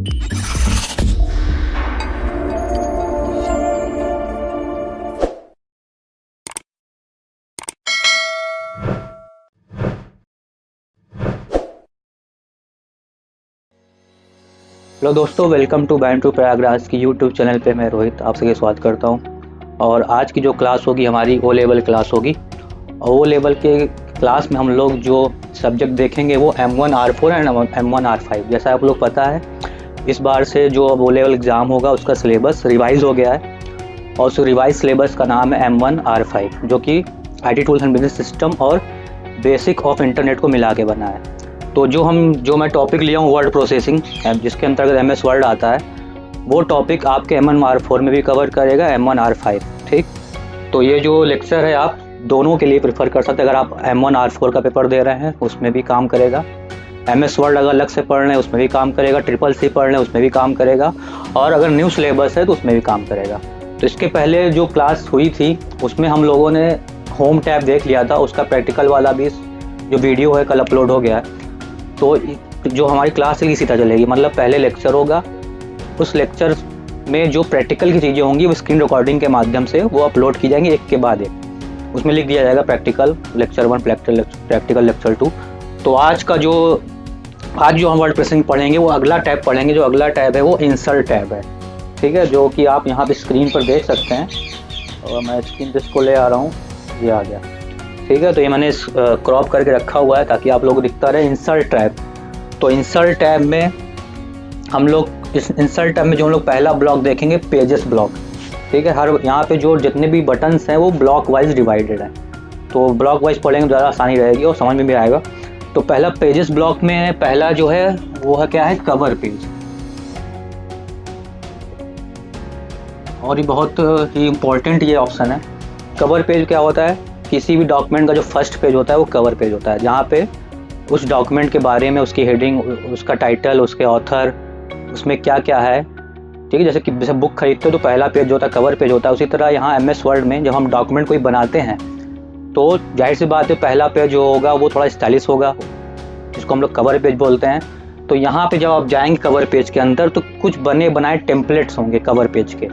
Hello दोस्तों, welcome to band two Prayagraj की YouTube channel पे मैं रोहित आप सबके स्वागत करता हूँ। और आज की जो क्लास होगी, हमारी ओ लेवल क्लास होगी। और ओ लेवल के क्लास में हम लोग जो सब्जेक्ट देखेंगे वो M one R four and M one R five जैसा आप लोग पता है इस बार से जो अब लेवल एग्ज़ाम होगा, उसका सिलेबस रिवाइज हो गया है। और उस रिवाइज सिलेबस का नाम है एम वन आर फाइव जो कि I T tools and business system और बेसिक ऑफ़ इंटरनेट को मिला के बना है। तो जो हम, जो मैं टॉपिक लिया हूँ वर्ड प्रोसेसिंग जिसके अंतर्गत एम एस वर्ड आता है, वो टॉपिक आपके एम एन आर फोर में भी कवर करेगा एम वन आर फाइव ठीक? तो ये जो लेक्चर है, आप दोनों के लिए प्रेफर कर सकते हैं। अगर आप एम वन आर फोर का पेपर दे रहे हैं, उसमें भी काम करेगा। एम एस वर्ड अगर अलग से पढ़ रहे हैं उसमें भी काम करेगा। ट्रिपल सी पढ़ रहे उसमें भी काम करेगा। और अगर न्यू सिलेबस है तो उसमें भी काम करेगा। तो इसके पहले जो क्लास हुई थी, उसमें हम लोगों ने होम टैब देख लिया था। उसका प्रैक्टिकल वाला भी जो वीडियो है, कल अपलोड हो गया है। तो जो हमारी क्लास है इसी तरह चलेगी। मतलब पहले लेक्चर होगा। उस लेक्चर में जो प्रैक्टिकल की चीज़ें होंगी, वो स्क्रीन रिकॉर्डिंग के माध्यम से वो अपलोड की जाएँगी एक के बाद एक। उसमें लिख दिया जाएगा practical lecture one practical practical lecture two तो आज का जो, आज जो हम वर्ड प्रेसिंग पढ़ेंगे, वो अगला टैब पढ़ेंगे, जो अगला टैब है, वो इंसर्ट टैब है। ठीक है? जो कि आप यहाँ पे स्क्रीन पर देख सकते हैं। और मैं स्क्रीन जिसको ले आ रहा हूँ, ये आ गया। ठीक है? तो ये मैंने क्रॉप करके रखा हुआ है, ताकि आप लोग दिखता रहे। इंसर्ट टैब तो इंसर्ट टैब में हम लोग, इस इंसर्ट टैब में जो हम लोग पहला ब्लॉक देखेंगे पेजेस ब्लॉक ठीक है? हर, यहाँ पे जो जितने भी बटन्स हैं, वो ब्लॉक वाइज डिवाइडेड हैं। तो ब्लॉक वाइज पढ़ेंगे ज़्यादा आसानी रहेगी, और समझ में भी आएगा। तो पहला पेजेस ब्लॉक में पहला जो है, वो है क्या है? कवर पेज और ये बहुत ही इम्पोर्टेंट ये ऑप्शन है. कवर पेज क्या होता है? किसी भी डॉक्यूमेंट का जो फ़र्स्ट पेज होता है, वो कवर पेज होता है. जहाँ पे उस डॉक्यूमेंट के बारे में उसकी हेडिंग उसका टाइटल उसके ऑथर उसमें क्या क्या है. ठीक है, जैसे कि, जैसे बुक खरीदते हो तो पहला पेज जो होता है कवर पेज होता है. उसी तरह यहाँ एम एस वर्ड में जब हम डॉक्यूमेंट कोई बनाते हैं तो ज़ाहिर सी बात है, पहला पेज जो होगा, वो थोड़ा स्टाइलिश होगा, जिसको हम लोग कवर पेज बोलते हैं। तो यहाँ पे जब आप जाएँगे कवर पेज के अंदर तो कुछ बने बनाए टेम्पलेट्स होंगे कवर पेज के,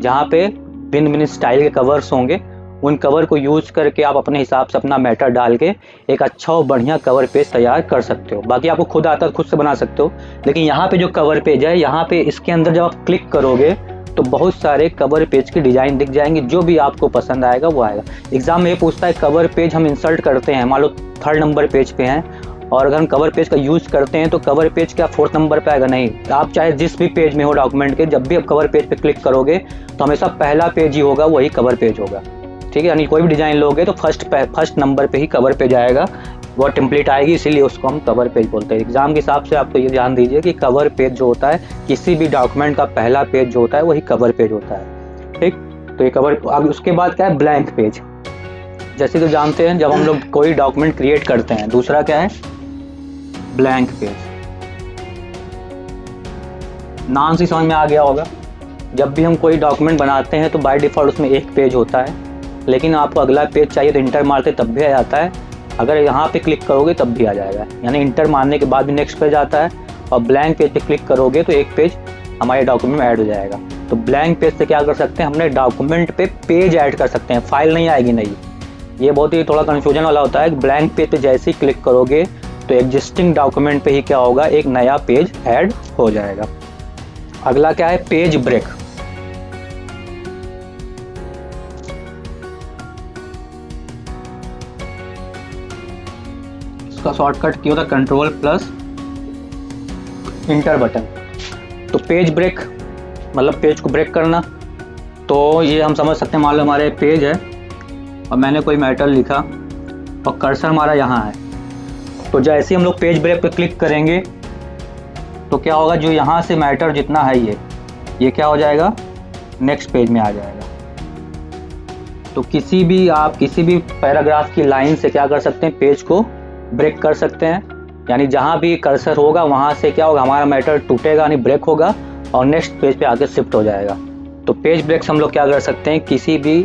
जहाँ पे भिन्न भिन्न स्टाइल के कवर्स होंगे। उन कवर को यूज़ करके आप अपने हिसाब से अपना मैटर डाल के एक अच्छा और बढ़िया कवर पेज तैयार कर सकते हो। बाकी आपको खुद आता है खुद से बना सकते हो। लेकिन यहाँ पे जो कवर पेज है, यहाँ पे इसके अंदर जब आप क्लिक करोगे तो बहुत सारे कवर पेज की डिज़ाइन दिख जाएँगे, जो भी आपको पसंद आएगा वो आएगा। एग्ज़ाम में ये पूछता है कवर पेज हम इंसर्ट करते हैं। मान लो थर्ड नंबर पेज पे हैं, और अगर हम कवर पेज का यूज़ करते हैं तो कवर पेज क्या फोर्थ नंबर पे आएगा? नहीं। आप चाहे जिस भी पेज में हो डॉक्यूमेंट के, जब भी आप कवर पेज पे क्लिक करोगे तो हमेशा पहला पेज ही होगा, वही कवर पेज होगा। ठीक है? यानी कोई भी डिज़ाइन लोगे तो फ़र्स्ट फ़र्स्ट नंबर पे ही कवर पेज आएगा। वो टेम्पलेट आएगी, इसीलिए उसको हम कवर पेज बोलते हैं। एग्ज़ाम के हिसाब से आपको ये ध्यान दीजिए कि कवर पेज जो होता है, किसी भी डॉक्यूमेंट का पहला पेज जो होता है, वही कवर पेज होता है। ठीक? तो ये कवर अब उसके बाद क्या है? ब्लैंक पेज जैसे तो जानते हैं, जब हम लोग कोई डॉक्यूमेंट क्रिएट करते हैं, दूसरा क्या है? ब्लैंक पेज नाम से समझ में आ गया होगा। जब भी हम कोई डॉक्यूमेंट बनाते हैं तो बाय डिफ़ॉल्ट उसमें एक पेज होता है। लेकिन आपको अगला पेज चाहिए तो इंटर मारते तब भी आ जाता है। अगर यहाँ पे क्लिक करोगे तब भी आ जाएगा। यानी इंटर मारने के बाद भी नेक्स्ट पेज आता है और ब्लैंक पेज पे क्लिक करोगे तो एक पेज हमारे डॉक्यूमेंट में ऐड हो जाएगा। तो ब्लैंक पेज से क्या कर सकते हैं, हमने डॉक्यूमेंट पे पेज ऐड कर सकते हैं। फ़ाइल नहीं आएगी, नहीं। ये बहुत ही थोड़ा कन्फ्यूज़न वाला होता है ब्लैंक पेज पे जैसे ही क्लिक करोगे तो एग्जिस्टिंग डॉक्यूमेंट पे ही क्या होगा, एक नया पेज ऐड हो जाएगा। अगला क्या है? पेज ब्रेक इसका शॉर्टकट की होता है कंट्रोल प्लस इंटर बटन तो पेज ब्रेक मतलब पेज को ब्रेक करना तो ये हम समझ सकते हैं, मान लो हमारे पेज है, और मैंने कोई मैटर लिखा, और कर्सर हमारा यहाँ है। तो जैसे ही हम लोग पेज ब्रेक पे क्लिक करेंगे तो क्या होगा, जो यहाँ से मैटर जितना है ये ये क्या हो जाएगा? नेक्स्ट पेज में आ जाएगा। तो किसी भी आप, किसी भी पैराग्राफ की लाइन से क्या कर सकते हैं पेज को ब्रेक कर सकते हैं। यानी जहाँ भी कर्सर होगा, वहाँ से क्या होगा? हमारा मैटर टूटेगा, यानी ब्रेक होगा और नेक्स्ट पेज पे आके शिफ्ट हो जाएगा। तो पेज ब्रेक्स हम लोग क्या कर सकते हैं? किसी भी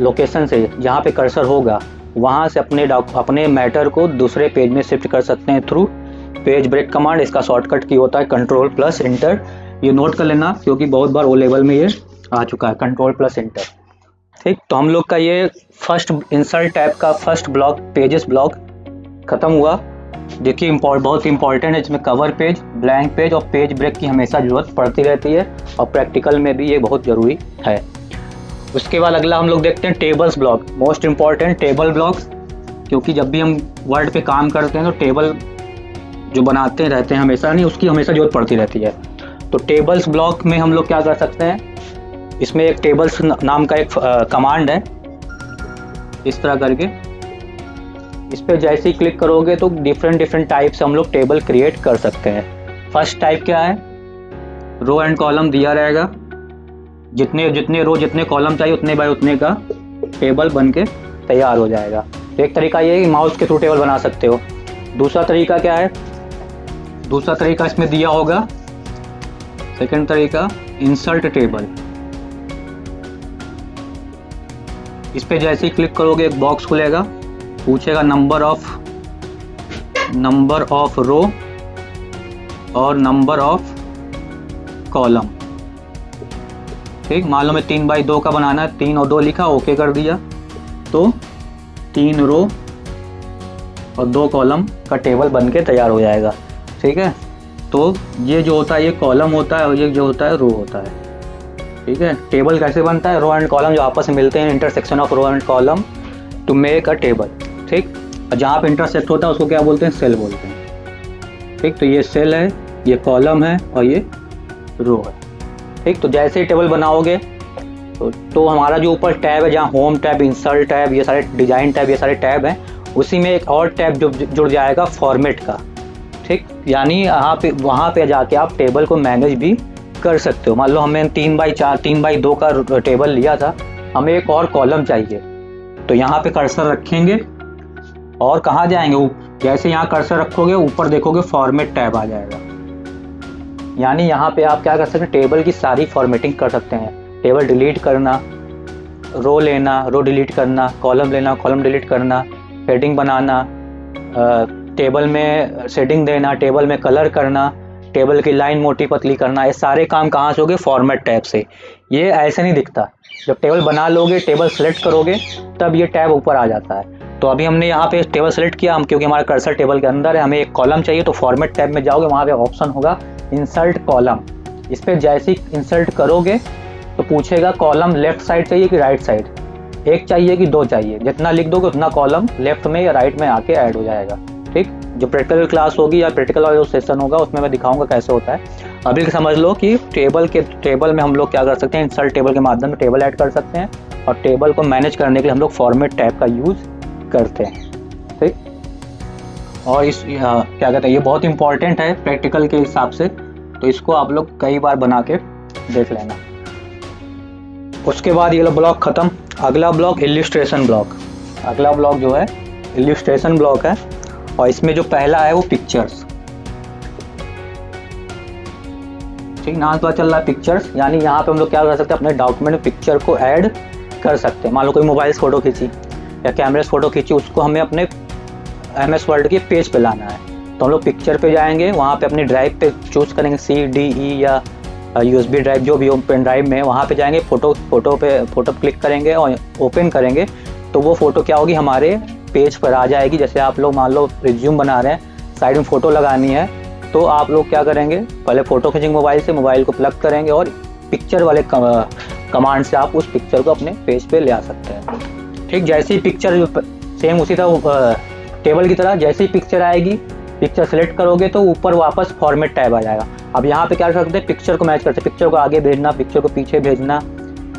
लोकेशन से जहाँ पे कर्सर होगा, वहाँ से अपने अपने मैटर को दूसरे पेज में शिफ्ट कर सकते हैं थ्रू पेज ब्रेक कमांड इसका शॉर्टकट की होता है कंट्रोल प्लस इंटर ये नोट कर लेना, क्योंकि बहुत बार ओ लेवल में ये आ चुका है। कंट्रोल प्लस इंटर ठीक तो हम लोग का ये फ़र्स्ट इंसर्ट टाइप का फ़र्स्ट ब्लॉक पेजेस ब्लॉक ख़त्म हुआ। देखिए इम्पोर्ट बहुत इंपॉर्टेंट है इसमें कवर पेज ब्लैंक पेज और पेज ब्रेक की हमेशा ज़रूरत पड़ती रहती है और प्रैक्टिकल में भी ये बहुत ज़रूरी है। उसके बाद अगला हम लोग देखते हैं tables block most important table blocks क्योंकि जब भी हम वर्ड पे काम करते हैं तो टेबल जो बनाते रहते हैं हमेशा, नहीं, उसकी हमेशा ज़रूरत पड़ती रहती है। तो टेबल्स ब्लॉक में हम लोग क्या कर सकते हैं? इसमें एक टेबल्स नाम का एक कमांड है। इस तरह करके इस पर जैसे ही क्लिक करोगे तो डिफरेंट डिफरेंट टाइप से हम लोग टेबल क्रिएट कर सकते हैं। फ़र्स्ट टाइप क्या है? रो एंड कॉलम दिया रहेगा। जितने जितने रो जितने कॉलम चाहिए, उतने बाय उतने का टेबल बन के तैयार हो जाएगा। तो एक तरीका ये है कि माउस के थ्रू टेबल बना सकते हो। दूसरा तरीका क्या है? दूसरा तरीका इसमें दिया होगा। सेकंड तरीका इंसर्ट टेबल इस पे जैसे ही क्लिक करोगे, एक बॉक्स खुलेगा। पूछेगा number of number of row और नंबर ऑफ़ कॉलम ठीक मान लो मैं तीन बाई दो का बनाना है, तीन और दो लिखा ओके कर दिया। तो तीन रो और दो कॉलम का टेबल बन के तैयार हो जाएगा। ठीक है? तो ये जो होता है, ये कॉलम होता है और ये जो होता है रो होता है। ठीक है? टेबल कैसे बनता है? रो एंड कॉलम जो आपस में मिलते हैं intersection of row and column to make a table ठीक? और जहाँ पे इंटरसेक्ट होता है उसको क्या बोलते हैं? सेल बोलते हैं। ठीक? तो ये सेल है ये कॉलम है और ये रो है। ठीक? तो जैसे ही टेबल बनाओगे तो, तो हमारा जो ऊपर टैब है जहाँ होम टैब इंसर्ट टैब ये सारे डिज़ाइन टैब ये सारे टैब हैं उसी में एक और टैब जो जुड़ जाएगा फॉर्मेट का। ठीक? यानी यहाँ पे वहाँ पे जाके आप टेबल को मैनेज भी कर सकते हो। मान लो हमें तीन बाई चार तीन बाई दो का टेबल लिया था हमें एक और कॉलम चाहिए। तो यहाँ पे कर्सर रखेंगे। और कहाँ जाएँगे? जैसे यहाँ कर्सर रखोगे? ऊपर देखोगे फॉर्मेट टैब आ जाएगा। यानी यहाँ पे आप क्या कर सकते हैं? टेबल की सारी फॉर्मेटिंग कर सकते हैं। टेबल डिलीट करना रो लेना रो डिलीट करना कॉलम लेना कॉलम डिलीट करना हेडिंग बनाना टेबल में सेटिंग देना टेबल में कलर करना टेबल की लाइन मोटी पतली करना, ये सारे काम कहाँ से होगे फॉर्मेट टैब से। ये ऐसे नहीं दिखता। जब टेबल बना लोगे टेबल सेलेक्ट करोगे, तब ये टैब ऊपर आ जाता है। तो अभी हमने यहाँ पे टेबल सेलेक्ट किया, हम क्योंकि हमारा कर्सर टेबल के अंदर है, हमें एक कॉलम चाहिए तो फॉर्मेट टैब में जाओगे, वहाँ पे ऑप्शन होगा इंसर्ट कॉलम इस पर जैसे ही इंसर्ट करोगे तो पूछेगा कॉलम लेफ़्ट साइड चाहिए कि राइट साइड एक चाहिए कि दो चाहिए? जितना लिख दोगे, उतना कॉलम लेफ़्ट में या राइट में आके ऐड हो जाएगा. ठीक? जो प्रैक्टिकल क्लास होगी या प्रैक्टिकल जो सेशन होगा, उसमें मैं दिखाऊँगा कैसे होता है. अभी समझ लो कि टेबल के टेबल में हम लोग क्या कर सकते हैं? इंसर्ट टेबल के माध्यम से टेबल ऐड कर सकते हैं और टेबल को मैनेज करने के लिए हम लोग फॉर्मेट टैब का यूज़ करते हैं ठीक? और इस आ, क्या कहते हैं ये बहुत इंपॉर्टेंट है प्रैक्टिकल के हिसाब से तो इसको आप लोग कई बार बना के देख लेना। उसके बाद ये ब्लॉक ख़त्म। अगला ब्लॉक इलिस्ट्रेशन ब्लॉक अगला ब्लॉक जो है इलिस्ट्रेशन ब्लॉक है और इसमें जो पहला है वो पिक्चर्स ठीक नाम पता चल रहा है पिक्चर्स यानी यहाँ पे हम लोग क्या कर सकते हैं अपने डॉक्यूमेंट पिक्चर को ऐड कर सकते हैं। मान लो कोई मोबाइल से फ़ोटो खींची। या कैमरे से फ़ोटो खींची, उसको हमें अपने एम एस वर्ल्ड के पेज पे लाना है। तो हम लोग पिक्चर पे जाएँगे, वहाँ पे अपनी ड्राइव पे चूज़ करेंगे सी डी ई या यू एस बी ड्राइव जो भी हो पेन ड्राइव में वहाँ पे जाएँगे फ़ोटो फ़ोटो पे फ़ोटो क्लिक करेंगे और ओपन करेंगे तो वो फ़ोटो क्या होगी, हमारे पेज पर आ जाएगी। जैसे आप लोग मान लो रिज्यूम बना रहे हैं साइड में फ़ोटो लगानी है तो आप लोग क्या करेंगे, पहले फ़ोटो खींचेंगे मोबाइल से मोबाइल को प्लग करेंगे और पिक्चर वाले कमांड से आप उस पिक्चर को अपने पेज पे ले आ सकते हैं। ठीक, जैसे ही पिक्चर सेम उसी तरह टेबल की तरह जैसे ही पिक्चर आएगी पिक्चर सेलेक्ट करोगे तो ऊपर वापस फॉर्मेट टैब आ जाएगा। अब यहाँ पे क्या कर सकते हैं पिक्चर को मैच करते हैं। पिक्चर को आगे भेजना पिक्चर को पीछे भेजना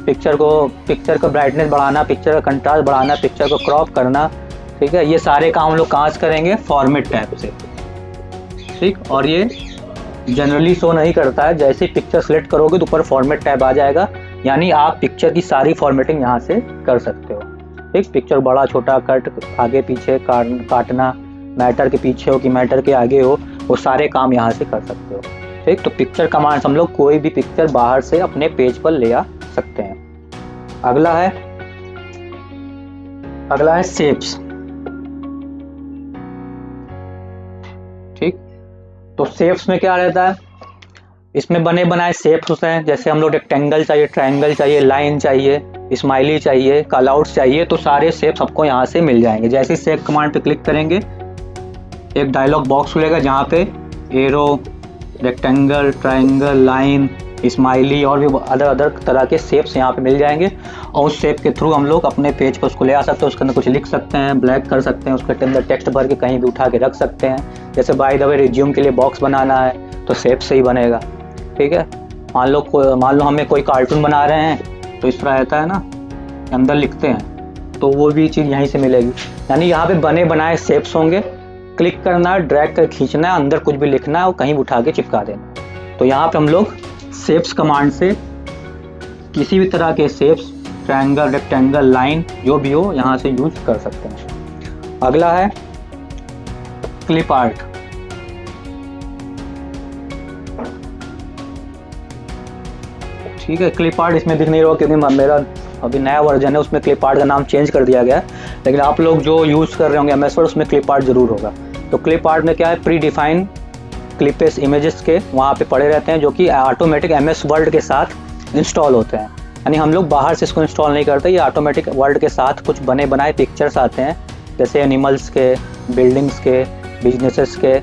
पिक्चर को पिक्चर का ब्राइटनेस बढ़ाना पिक्चर का कंट्रास्ट बढ़ाना पिक्चर को क्रॉप करना, ठीक है? ये सारे काम हम लोग कहाँ से करेंगे? फॉर्मेट टैब से। ठीक, और ये जनरली शो नहीं करता है। जैसे पिक्चर सेलेक्ट करोगे तो ऊपर फॉर्मेट टैब आ जाएगा। यानी आप पिक्चर की सारी फॉर्मेटिंग यहाँ से कर सकते हो। ठीक पिक्चर बड़ा, छोटा कट आगे, पीछे काटना मैटर के पीछे हो कि मैटर के आगे हो, वो सारे काम यहाँ से कर सकते हो। ठीक तो पिक्चर कमांड हम लोग कोई भी पिक्चर बाहर से अपने पेज पर ले आ सकते हैं। अगला है अगला है सेप्स ठीक तो सेप्स में क्या रहता है? इसमें बने बनाए शेप्स होते हैं। जैसे हम लोग रेक्टेंगल चाहिए ट्रायंगल चाहिए लाइन चाहिए स्माइली चाहिए कलआउट्स चाहिए तो सारे शेप्स आपको यहाँ से मिल जाएँगे। जैसे शेप कमांड पे क्लिक करेंगे, एक डायलॉग बॉक्स खुलेगा जहाँ पे arrow rectangle triangle line smiley और भी अदर अदर तरह के शेप्स यहाँ पे मिल जाएँगे। और उस शेप के थ्रू हम लोग अपने पेज पर उसको ले आ सकते हैं, उसके अंदर कुछ लिख सकते हैं ब्लैक कर सकते हैं, उसके अंदर टेक्स्ट भर के कहीं भी उठा के रख सकते हैं। जैसे बाय द वे रिज्यूम के लिए बॉक्स बनाना है तो शेप से ही बनेगा। ठीक है? मान लो मान लो हमें कोई कार्टून बना रहे हैं तो इस तरह रहता है ना? अंदर लिखते हैं तो वो भी चीज़ यहीं से मिलेगी। यानी यहाँ पे बने बनाए शेप्स होंगे। क्लिक करना है ड्रैग कर खींचना है अंदर कुछ भी लिखना है और कहीं उठा के चिपका देना। तो यहाँ पे हम लोग शेप्स कमांड से किसी भी तरह के शेप्स ट्रायंगल रेक्टेंगल लाइन जो भी हो, यहाँ से यूज़ कर सकते हैं। अगला है क्लिप आर्ट ठीक है क्लिप आर्ट इसमें दिख नहीं रहा, क्योंकि मेरा अभी नया वर्जन है, उसमें क्लिप आर्ट का नाम चेंज कर दिया गया है। लेकिन आप लोग जो यूज़ कर रहे होंगे एम उसमें क्लिप आर्ट ज़रूर होगा। तो क्लिप आर्ट में क्या है? प्री डिफाइन क्लिपेस इमेजेस के वहाँ पे पड़े रहते हैं, जो कि ऑटोमेटिक एम एस वर्ल्ड के साथ इंस्टॉल होते हैं। यानी हम लोग बाहर से इसको इंस्टॉल नहीं करते, ये ऑटोमेटिक वर्ल्ड के साथ कुछ बने बनाए पिक्चर्स आते हैं। जैसे एनिमल्स के बिल्डिंग्स के बिजनेसेस के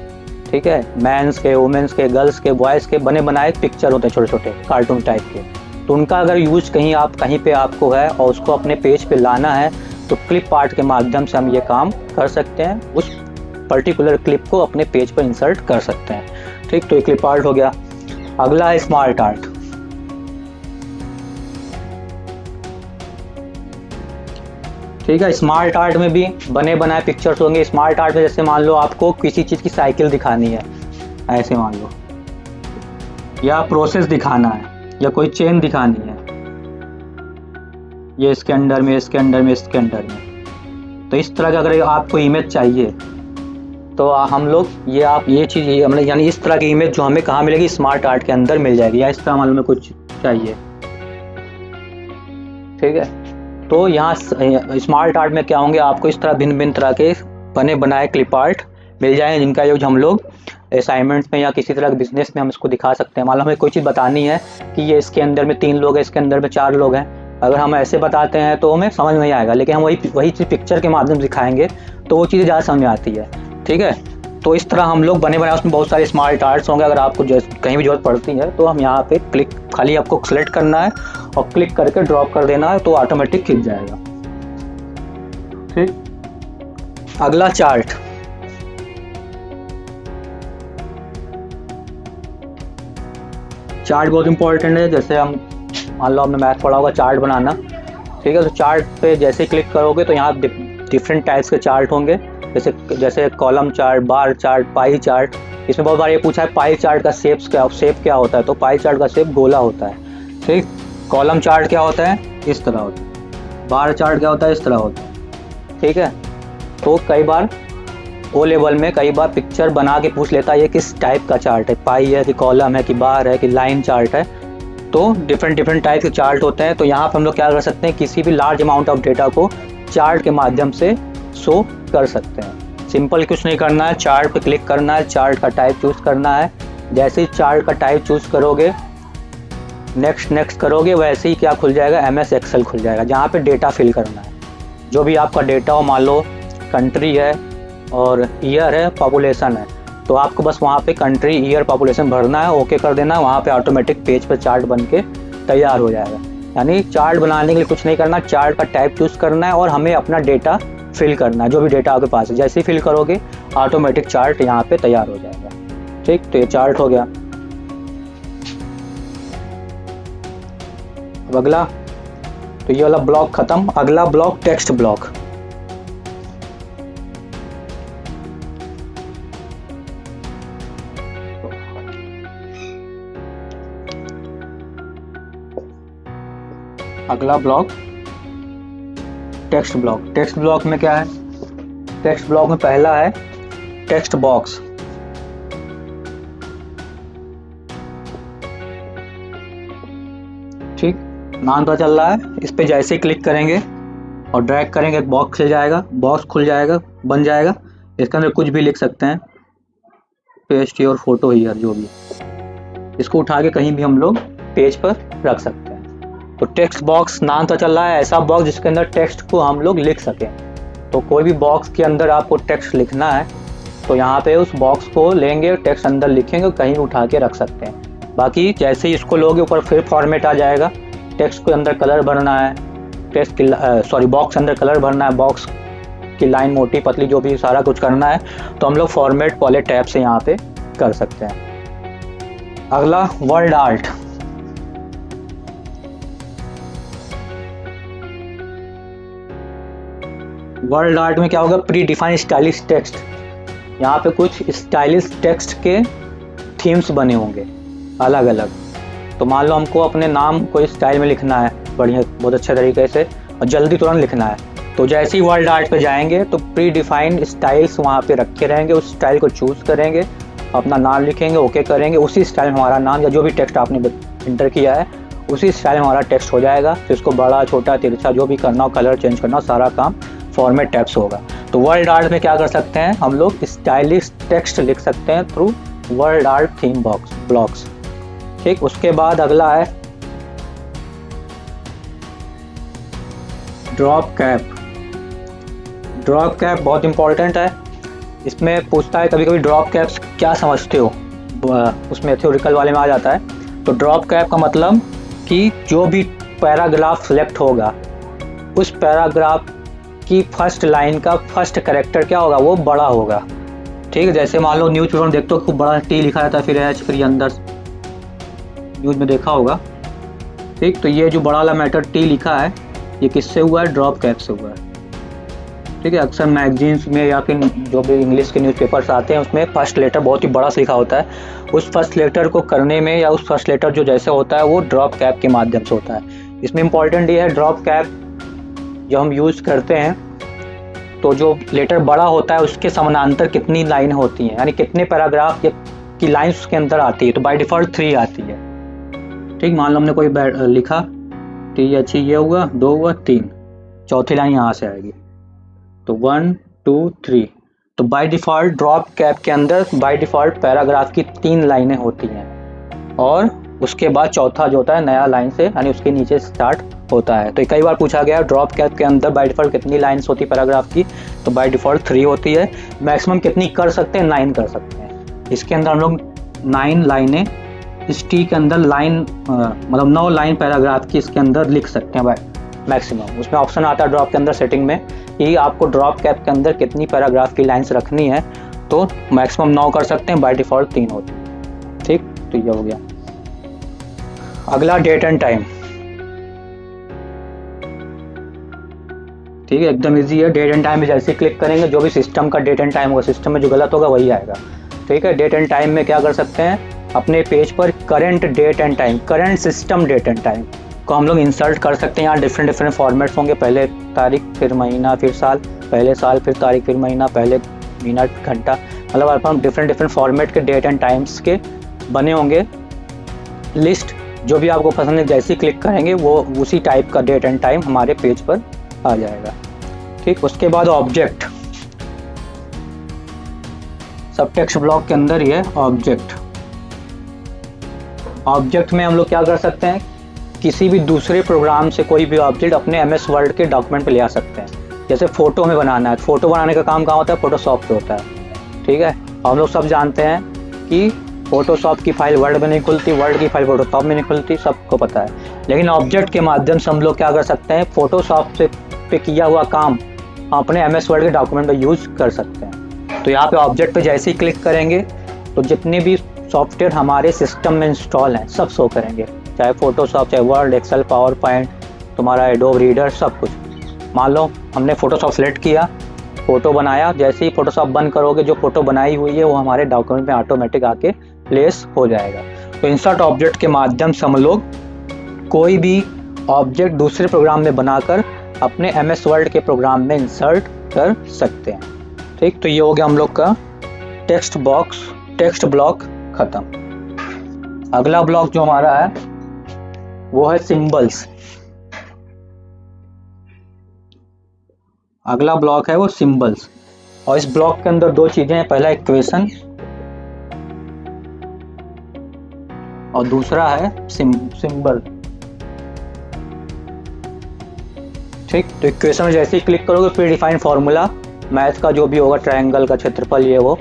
ठीक है? मैंस के वुमेंस के गर्ल्स के बॉयज़ के बने बनाए पिक्चर होते हैं छोटे छोटे कार्टून टाइप के। तो उनका अगर यूज़ कहीं आप, कहीं पे आपको है और उसको अपने पेज पे लाना है तो क्लिप आर्ट के माध्यम से हम ये काम कर सकते हैं। उस पर्टिकुलर क्लिप को अपने पेज पर इंसर्ट कर सकते हैं। ठीक तो ये क्लिप आर्ट हो गया। अगला है स्मार्ट आर्ट ठीक है? स्मार्ट आर्ट में भी बने बनाए पिक्चर्स होंगे। स्मार्ट आर्ट में जैसे मान लो आपको किसी चीज़ की साइकिल दिखानी है, ऐसे मान लो। या प्रोसेस दिखाना है, या कोई चेन दिखानी है। ये इसके अंडर में, इसके अंडर में, इसके अंडर में। तो इस तरह का अगर आपको इमेज चाहिए तो हम लोग ये आप, ये चीज़ हमने यानी इस तरह की इमेज जो हमें कहाँ मिलेगी स्मार्ट आर्ट के अंदर मिल जाएगी। या इस तरह मालूम में कुछ चाहिए। ठीक है? तो यहाँ स्मार्ट आर्ट में क्या होंगे? आपको इस तरह भिन्न भिन्न तरह के बने, बनाए क्लिप आर्ट मिल जाएँगे, जिनका यूज़ हम लोग असाइनमेंट्स में या किसी तरह के बिज़नेस में हम इसको दिखा सकते हैं। मान लो हमें कोई चीज़ बतानी है कि ये इसके अंदर में तीन लोग हैं, इसके अंदर में चार लोग हैं। अगर हम ऐसे बताते हैं तो हमें समझ नहीं आएगा, लेकिन हम वही वही चीज़ पिक्चर के माध्यम से दिखाएँगे तो वो चीज़ें ज़्यादा समझ में आती है। ठीक है? तो इस तरह हम लोग बने बनाए उसमें बहुत सारे स्मार्ट आर्ट्स होंगे। अगर आपको कहीं भी ज़रूरत पड़ती है तो हम यहाँ पे क्लिक खाली आपको सेलेक्ट करना है और क्लिक करके ड्रॉप कर देना है तो ऑटोमेटिक खिंच जाएगा। ठीक। अगला चार्ट चार्ट बहुत इंपॉर्टेंट है। जैसे हम मान लो हमने मैथ पढ़ा होगा चार्ट बनाना। ठीक है तो चार्ट पे जैसे क्लिक करोगे तो यहाँ डिफरेंट टाइप्स के चार्ट होंगे। जैसे जैसे column chart bar chart pie chart इसमें बहुत बार ये पूछा है पाई चार्ट का शेप्स क्या शेप क्या होता है? तो पाई चार्ट का शेप गोला होता है। ठीक? कॉलम चार्ट क्या होता है? इस तरह होता है। बार चार्ट क्या होता है? इस तरह होता है। ठीक है? तो कई बार ओ लेवल में कई बार पिक्चर बना के पूछ लेता है, ये किस टाइप का चार्ट है? पाई है कि कॉलम है कि बार है कि लाइन चार्ट है? तो डिफरेंट डिफरेंट टाइप के चार्ट होते हैं। तो यहाँ पर हम लोग क्या कर सकते हैं? किसी भी लार्ज अमाउंट ऑफ़ डेटा को चार्ट के माध्यम से शो कर सकते हैं। सिंपल कुछ नहीं करना है। चार्ट पे क्लिक करना है। चार्ट का टाइप चूज़ करना है। जैसे ही चार्ट का टाइप चूज़ करोगे नेक्स्ट नेक्स्ट करोगे, वैसे ही क्या खुल जाएगा? एम एस एक्सेल खुल जाएगा, जहाँ पे डेटा फिल करना है। जो भी आपका डेटा हो, मान लो कंट्री है और ईयर है पॉपुलेशन है तो आपको बस वहाँ पे कंट्री ईयर पॉपुलेशन भरना है ओके कर देना है। वहाँ पे ऑटोमेटिक पेज पर पे चार्ट बन के तैयार हो जाएगा। यानी चार्ट बनाने के लिए कुछ नहीं करना चार्ट का टाइप चूज़ करना है और हमें अपना डेटा फिल करना, जो भी डेटा आपके पास है, जैसे ही फिल करोगे ऑटोमेटिक चार्ट यहाँ पे तैयार हो जाएगा। ठीक तो ये चार्ट हो गया। अब अगला तो ये वाला ब्लॉक खत्म। अगला ब्लॉक टेक्स्ट ब्लॉक अगला block text block. Text block में क्या है? टेक्स्ट ब्लॉक में पहला है टेक्स्ट बॉक्स। ठीक? नाम पता चल रहा है। इस पर जैसे ही क्लिक करेंगे और ड्रैग करेंगे, एक बॉक्स खुल जाएगा। बॉक्स खुल जाएगा, बन जाएगा। इसके अंदर कुछ भी लिख सकते हैं। पेस्ट और फ़ोटो हीयर, जो भी। इसको उठा के कहीं भी हम लोग पेज पर रख सकते हैं। तो टेक्स्ट बॉक्स नाम तो चल रहा है, ऐसा बॉक्स जिसके अंदर टेक्स्ट को हम लोग लिख सकें। तो कोई भी बॉक्स के अंदर आपको टेक्स्ट लिखना है तो यहाँ पे उस बॉक्स को लेंगे टेक्स्ट अंदर लिखेंगे, कहीं उठा के रख सकते हैं। बाकी जैसे ही इसको लोगे, ऊपर फिर फॉर्मेट आ जाएगा। टेक्स्ट के अंदर कलर भरना है टेक्स्ट की सॉरी बॉक्स अंदर कलर भरना है बॉक्स की लाइन मोटी पतली जो भी सारा कुछ करना है तो हम लोग फॉर्मेट वाले टैब से यहाँ पे कर सकते हैं। अगला वर्ल्ड आर्ट वर्ल्ड आर्ट में क्या होगा? प्री डिफाइंड स्टाइलिश टेक्स्ट यहाँ पे कुछ स्टाइलिश टेक्स्ट के थीम्स बने होंगे अलग अलग तो मान लो हमको अपने नाम कोई स्टाइल में लिखना है, बढ़िया, बहुत अच्छे तरीके से, और जल्दी तुरंत लिखना है। तो जैसे ही वर्ल्ड आर्ट पे जाएँगे तो प्री डिफाइंड स्टाइल्स वहाँ पे रखे रहेंगे, उस स्टाइल को चूज़ करेंगे, अपना नाम लिखेंगे ओके करेंगे, उसी स्टाइल में हमारा नाम या जो भी टेक्स्ट आपने इंटर किया है, उसी स्टाइल में हमारा टेक्स्ट हो जाएगा। फिर उसको बड़ा, छोटा, तिरछा, जो भी करना हो कलर चेंज करना हो, सारा काम फॉर्मेट टैप्स होगा। तो वर्ल्ड आर्ट में क्या कर सकते हैं? हम लोग स्टाइलिश टेक्स्ट लिख सकते हैं through world art theme box blocks ठीक, उसके बाद अगला है ड्रॉप कैप ड्रॉप कैप बहुत इंपॉर्टेंट है। इसमें पूछता है कभी कभी ड्रॉप कैप्स क्या समझते हो? उसमें थ्योरिकल वाले में आ जाता है। तो ड्रॉप कैप का मतलब कि जो भी पैराग्राफ सेलेक्ट होगा, उस पैराग्राफ की फ़र्स्ट लाइन का फ़र्स्ट करेक्टर क्या होगा? वो बड़ा होगा। ठीक है, जैसे मान लो न्यूज़ पेपर में देखते हो, खूब बड़ा टी लिखा रहता है, फिर एच फिर अंदर। न्यूज़ में देखा होगा। ठीक तो ये जो बड़ा वाला मैटर टी लिखा है, ये किससे हुआ है? ड्रॉप कैप से हुआ है। ठीक है, अक्सर मैगजीन्स में या फिर जो भी इंग्लिश के न्यूज़पेपर्स आते हैं, उसमें फ़र्स्ट लेटर बहुत ही बड़ा लिखा होता है। उस फ़र्स्ट लेटर को करने में या उस फ़र्स्ट लेटर जो जैसे होता है, वो ड्रॉप कैप के माध्यम से होता है। इसमें इंपॉर्टेंट ये है ड्रॉप कैप जो हम यूज़ करते हैं तो जो लेटर बड़ा होता है, उसके समानांतर कितनी लाइन होती हैं? यानी कितने पैराग्राफ की लाइन उसके अंदर आती है? तो बाय डिफ़ॉल्ट थ्री आती है। ठीक, मान लो हमने कोई लिखा टी अच्छी ये हुआ, दो हुआ, तीन। चौथी लाइन यहाँ से आएगी। तो वन टू थ्री तो बाय डिफ़ॉल्ट ड्रॉप कैप के अंदर बाय डिफ़ॉल्ट पैराग्राफ की तीन लाइनें होती हैं। और उसके बाद चौथा जो होता है, नया लाइन से, यानी उसके नीचे स्टार्ट होता है। तो कई बार पूछा गया ड्रॉप कैप के अंदर बाय डिफ़ॉल्ट कितनी लाइन्स होती है पैराग्राफ की? तो बाय डिफ़ॉल्ट थ्री होती है। मैक्सिमम कितनी कर सकते हैं? नाइन कर सकते हैं। इसके अंदर हम लोग नाइन लाइनें, इस टी के अंदर लाइन मतलब नौ लाइन पैराग्राफ की इसके अंदर लिख सकते हैं मैक्सिमम उसमें ऑप्शन आता है ड्रॉप के अंदर सेटिंग में कि आपको ड्रॉप कैप के अंदर कितनी पैराग्राफ की लाइन्स रखनी है तो मैक्सिमम नौ कर सकते हैं बाय डिफ़ॉल्ट तीन होती है। ठीक? तो ये हो गया। अगला डेट एंड टाइम ठीक है, एकदम इजी है। डेट एंड टाइम में जैसे क्लिक करेंगे, जो भी सिस्टम का डेट एंड टाइम होगा सिस्टम में जो गलत होगा, वही आएगा। ठीक है डेट एंड टाइम में क्या कर सकते हैं? अपने पेज पर current date and time current system date and time को हम लोग इंसर्ट कर सकते हैं। यहाँ डिफरेंट डिफरेंट फॉर्मेट्स होंगे। पहले तारीख, फिर महीना, फिर साल, पहले साल, फिर तारीख, फिर महीना, पहले मिनट घंटा। मतलब अपन डिफरेंट डिफरेंट फॉर्मेट के डेट एंड टाइम्स के बने होंगे। लिस्ट जो भी आपको पसंद है, जैसे क्लिक करेंगे, वो उसी टाइप का डेट एंड टाइम हमारे पेज पर आ जाएगा। ठीक, उसके बाद ऑब्जेक्ट सब टेक्स्ट ब्लॉक के अंदर ही है ऑब्जेक्ट ऑब्जेक्ट में हम लोग क्या कर सकते हैं? किसी भी दूसरे प्रोग्राम से कोई भी ऑब्जेक्ट अपने एम एस वर्ड के डॉक्यूमेंट पे ले आ सकते हैं। जैसे फ़ोटो में बनाना है फ़ोटो बनाने का काम कहाँ होता है? फोटोशॉप पे होता है। ठीक है? हम लोग सब जानते हैं कि फोटोशॉप की फ़ाइल वर्ड में नहीं खुलती वर्ड की फ़ाइल फोटोशॉप में नहीं खुलती, सबको पता है। लेकिन ऑब्जेक्ट के माध्यम से हम लोग क्या कर सकते हैं? फोटोशॉप से पे किया हुआ काम अपने एम एस वर्ड के डॉक्यूमेंट में यूज़ कर सकते हैं। तो यहाँ पे ऑब्जेक्ट पे जैसे ही क्लिक करेंगे तो जितने भी सॉफ्टवेयर हमारे सिस्टम में इंस्टॉल हैं, सब शो करेंगे। चाहे फोटोशॉप चाहे वर्ड एक्सेल पावर पॉइंट तुम्हारा एडोब रीडर सब कुछ। मान लो, हमने फोटोशॉप सेलेक्ट किया फ़ोटो बनाया, जैसे ही फोटोशॉप बंद करोगे, जो फ़ोटो बनाई हुई है, वो हमारे डॉक्यूमेंट में ऑटोमेटिक आके प्लेस हो जाएगा। तो इंसर्ट ऑब्जेक्ट के माध्यम से हम लोग कोई भी ऑब्जेक्ट दूसरे प्रोग्राम में बनाकर अपने एम एस वर्ल्ड के प्रोग्राम में इंसर्ट कर सकते हैं। ठीक तो ये हो गया हम लोग का टेक्स्ट बॉक्स टेक्स्ट ब्लॉक ख़त्म। अगला ब्लॉक जो हमारा है, वो है सिंबल्स अगला ब्लॉक है वो सिंबल्स और इस ब्लॉक के अंदर दो चीज़ें हैं, पहला इक्वेशन और दूसरा है सिंबल ठीक? तो इक्वेशन में जैसे ही क्लिक करोगे प्री डिफाइंड फार्मूला मैथ का जो भी होगा ट्रायंगल का क्षेत्रफल, ये वो।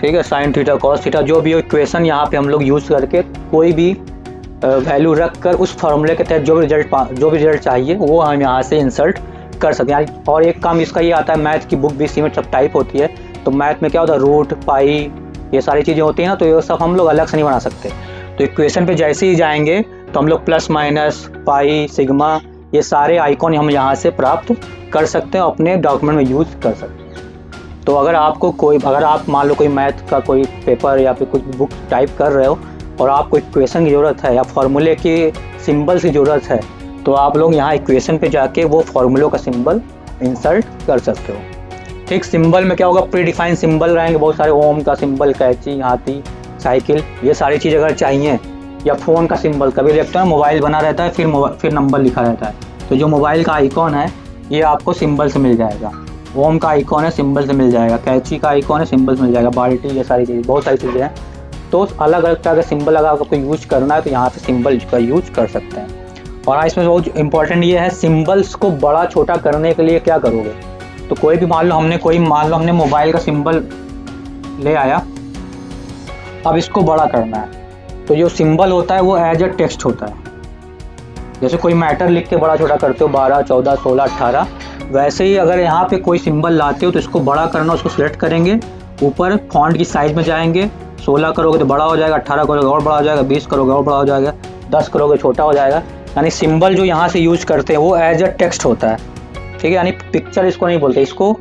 ठीक है? साइन थीटा कॉस थीटा जो भी हो इक्वेशन यहाँ पे हम लोग यूज़ करके कोई भी वैल्यू रख कर उस फार्मूले के तहत जो भी रिज़ल्ट जो भी रिज़ल्ट चाहिए, वो हम यहाँ से इंसर्ट कर सकते हैं। और एक काम इसका ये आता है मैथ की बुक भी इसी में सब टाइप होती है तो मैथ में क्या होता है? रूट पाई ये सारी चीज़ें होती हैं ना तो ये सब हम लोग अलग से नहीं बना सकते। तो इक्वेशन पे जैसे ही जाएँगे तो हम लोग प्लस माइनस पाई सिग्मा ये सारे आइकॉन हम यहाँ से प्राप्त कर सकते हैं, अपने डॉक्यूमेंट में यूज़ कर सकते हैं। तो अगर आपको कोई, अगर आप मान लो कोई मैथ का कोई पेपर या फिर कुछ बुक टाइप कर रहे हो और आपको इक्वेशन की ज़रूरत है या फार्मूले की सिंबल्स की ज़रूरत है तो आप लोग यहाँ इक्वेशन पे जाके वो फार्मूलों का सिंबल इंसर्ट कर सकते हो। ठीक सिंबल में क्या होगा? प्री डिफाइंड सिंबल रहेंगे, बहुत सारे ओम का सिंबल कैची, हाथी साइकिल ये सारी चीज़ अगर चाहिए या फ़ोन का सिंबल, कभी देखते हैं मोबाइल बना रहता है, फिर फिर नंबर लिखा रहता है। तो जो मोबाइल का आइकॉन है, ये आपको सिंबल से मिल जाएगा। ओम का आइकॉन है, सिंबल से मिल जाएगा। कैची का आइकॉन है, सिंबल से मिल जाएगा। बाल्टी, ये सारी चीज़ें, बहुत सारी चीज़ें हैं। तो अलग अलग तरह का सिंबल अगर आपको यूज़ करना है तो यहाँ पे सिंबल का यूज़ कर सकते हैं। और इसमें बहुत इंपॉर्टेंट ये है सिंबल्स को बड़ा, छोटा करने के लिए क्या करोगे? तो कोई भी मान लो हमने, कोई मान लो हमने मोबाइल का सिंबल ले आया, अब इसको बड़ा करना है। तो जो सिंबल होता है वो एज अ टेक्स्ट होता है। जैसे कोई मैटर लिख के बड़ा छोटा करते हो, बारह, चौदह, सोलह अट्ठारह वैसे ही अगर यहाँ पे कोई सिंबल लाते हो तो इसको बड़ा करना, उसको सिलेक्ट करेंगे। ऊपर फॉन्ट की साइज़ में जाएँगे। सोलह करोगे तो बड़ा हो जाएगा अट्ठारह करोगे और बड़ा हो जाएगा, बीस करोगे और बड़ा हो जाएगा, दस करोगे छोटा हो जाएगा। यानी सिंबल जो यहाँ से यूज़ करते हैं, वो एज अ टेक्स्ट होता है। ठीक है? यानी पिक्चर इसको नहीं बोलते, इसको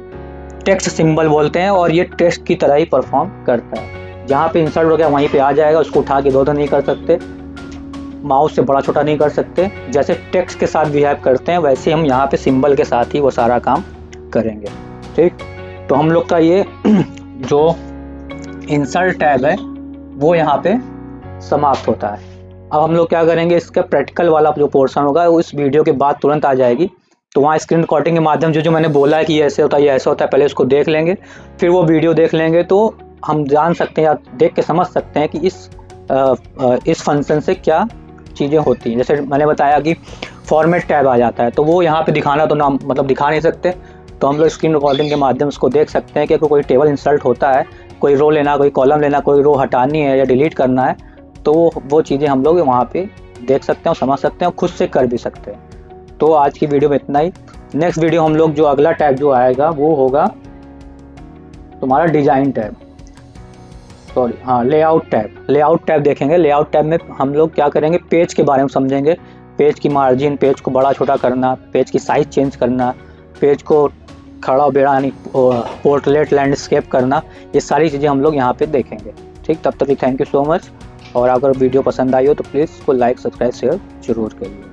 टेक्स्ट सिंबल बोलते हैं और ये टेक्स्ट की तरह ही परफॉर्म करता है। जहाँ पे इंसर्ट हो गया वहीं पे आ जाएगा, उसको उठा के दो नहीं कर सकते माउस से बड़ा छोटा नहीं कर सकते। जैसे टेक्स्ट के साथ बिहेव करते हैं, वैसे हम यहाँ पे सिंबल के साथ ही वो सारा काम करेंगे। ठीक? तो हम लोग का ये जो इंसर्ट टैब है, वो यहाँ पे समाप्त होता है। अब हम लोग क्या करेंगे, इसका प्रैक्टिकल वाला जो पोर्सन होगा उस वीडियो के बाद तुरंत आ जाएगी। तो वहाँ स्क्रीन रिकॉर्डिंग के माध्यम जो जो मैंने बोला है कि ये ऐसे होता है, ये ऐसा होता है, पहले उसको देख लेंगे, फिर वो वीडियो देख लेंगे तो हम जान सकते हैं या देख के समझ सकते हैं कि इस आ, इस फ़ंक्शन से क्या चीज़ें होती हैं। जैसे मैंने बताया कि फॉर्मेट टैब आ जाता है तो वो यहाँ पे दिखाना तो ना मतलब दिखा नहीं सकते। तो हम लोग स्क्रीन रिकॉर्डिंग के माध्यम से उसको देख सकते हैं कि अगर कोई टेबल इंसल्ट होता है कोई रो लेना कोई कॉलम लेना कोई रो हटानी है या डिलीट करना है तो वो वो चीज़ें हम लोग वहाँ पर देख सकते हैं और समझ सकते हैं और खुद से कर भी सकते हैं। तो आज की वीडियो में इतना ही। नेक्स्ट वीडियो हम लोग जो अगला टैब जो आएगा वो होगा तुम्हारा डिज़ाइन टैब सॉरी हाँ लेआउट टैब लेआउट टैब देखेंगे. लेआउट टैब में हम लोग क्या करेंगे? पेज के बारे में समझेंगे. पेज की मार्जिन पेज को बड़ा छोटा करना पेज की साइज़ चेंज करना पेज को खड़ा बेड़ा, यानी पोर्टलेट लैंडस्केप करना, ये सारी चीज़ें हम लोग यहाँ पे देखेंगे. ठीक, तब तक थैंक यू सो मच और अगर वीडियो पसंद आई हो तो प्लीज़ इसको लाइक सब्सक्राइब शेयर ज़रूर करिएगा